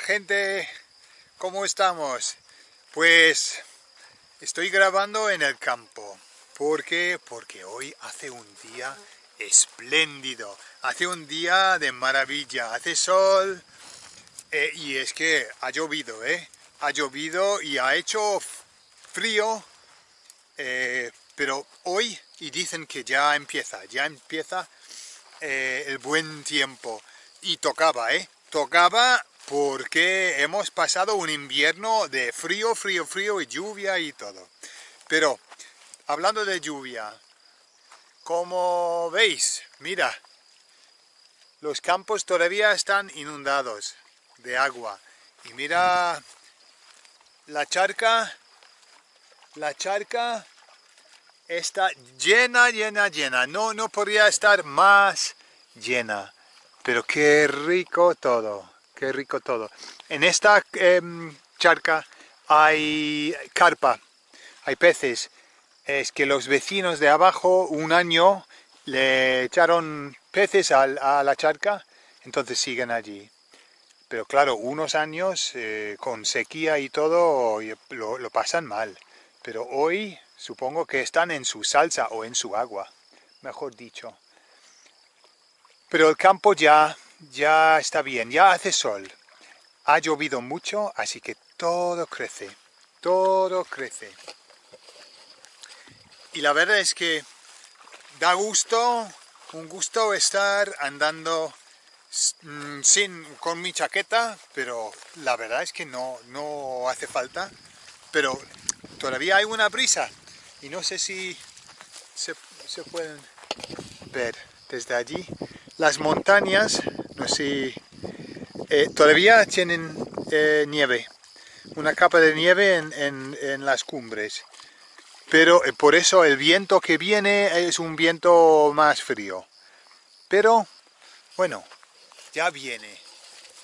gente, ¿cómo estamos? Pues estoy grabando en el campo. ¿Por qué? Porque hoy hace un día espléndido. Hace un día de maravilla. Hace sol eh, y es que ha llovido, ¿eh? Ha llovido y ha hecho frío. Eh, pero hoy, y dicen que ya empieza, ya empieza eh, el buen tiempo. Y tocaba, ¿eh? Tocaba porque hemos pasado un invierno de frío, frío, frío y lluvia y todo. Pero, hablando de lluvia, como veis, mira, los campos todavía están inundados de agua. Y mira la charca, la charca está llena, llena, llena. No, no podría estar más llena. Pero qué rico todo qué rico todo. En esta em, charca hay carpa, hay peces. Es que los vecinos de abajo un año le echaron peces a, la charca, entonces siguen allí. Pero claro, unos años eh, con sequía y todo lo, lo pasan mal. Pero hoy supongo que están en su salsa o en su agua, mejor dicho. Pero el campo ya ya está bien, ya hace sol. Ha llovido mucho, así que todo crece, todo crece. Y la verdad es que da gusto, un gusto estar andando mm, sin, con mi chaqueta, pero la verdad es que no, no hace falta. Pero todavía hay una brisa y no sé si se, se pueden ver desde allí. Las montañas no sé eh, todavía tienen eh, nieve, una capa de nieve en, las cumbres. Pero eh, por eso el viento que viene es un viento más frío. Pero, bueno, ya viene,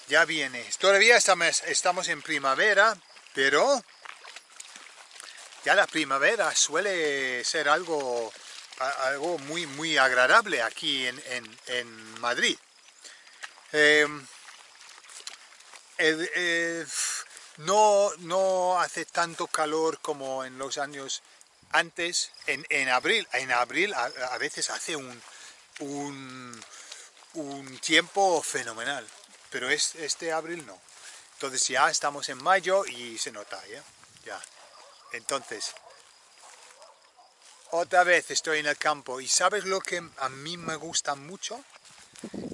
ya viene. Todavía estamos, estamos en primavera, pero ya la primavera suele ser algo, algo muy, muy agradable aquí en, en Madrid. Em, no, no hace tanto calor como en los años antes, en, abril, en abril a, veces hace un, un, tiempo fenomenal, pero es, este abril no. Entonces ya estamos en mayo y se nota, ¿ya? ya. Entonces, otra vez estoy en el campo y ¿sabes lo que a mí me gusta mucho?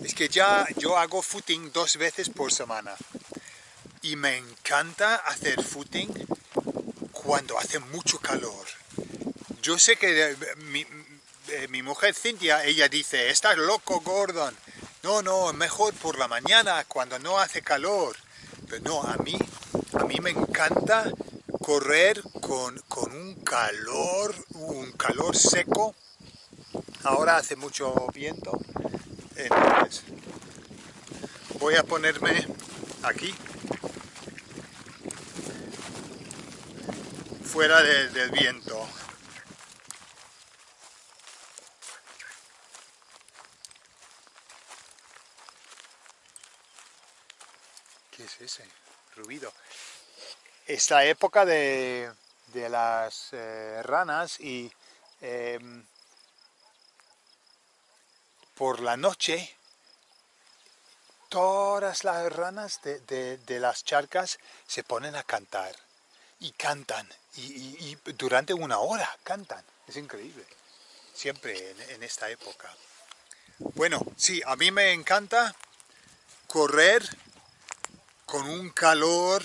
Es que ya yo hago footing dos veces por semana y me encanta hacer footing cuando hace mucho calor. Yo sé que eh, eh, mi, mujer Cintia, ella dice, estás loco Gordon. No, no, mejor por la mañana cuando no hace calor. Pero no, a mí, a mí me encanta correr con, con un calor, un calor seco. Ahora hace mucho viento entonces, voy a ponerme aquí, fuera del viento. ¿Qué es ese ruido? Es la época de, las eh, ranas y em, por la noche todas las ranas de, las charcas se ponen a cantar y cantan y, durante una hora cantan, es increíble, siempre en, esta época. Bueno, sí, a mí me encanta correr con un calor,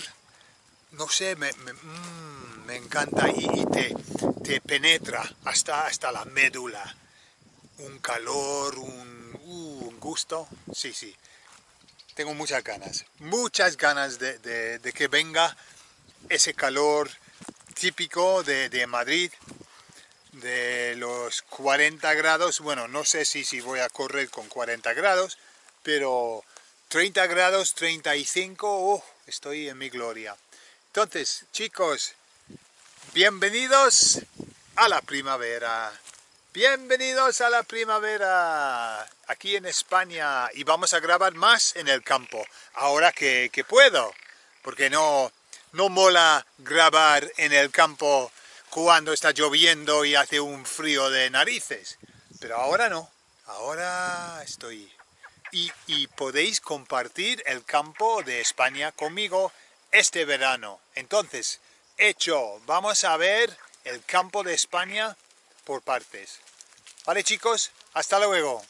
no sé, me, mm, encanta y, te, te, penetra hasta, hasta la médula un calor, un, uh, un gusto. Sí, sí. Tengo muchas ganas, muchas ganas de, que venga ese calor típico de, Madrid, de los 40 grados. Bueno, no sé si, si voy a correr con 40 grados, pero 30 grados, 35, oh, estoy en mi gloria. Entonces, chicos, bienvenidos a la primavera. Bienvenidos a la primavera, aquí en España, y vamos a grabar más en el campo, ahora que, puedo, porque no, no mola grabar en el campo cuando está lloviendo y hace un frío de narices. Pero ahora no, ahora estoy... Y, y podéis compartir el campo de España conmigo este verano. Entonces, hecho, vamos a ver el campo de España por partes. Vale chicos, hasta luego.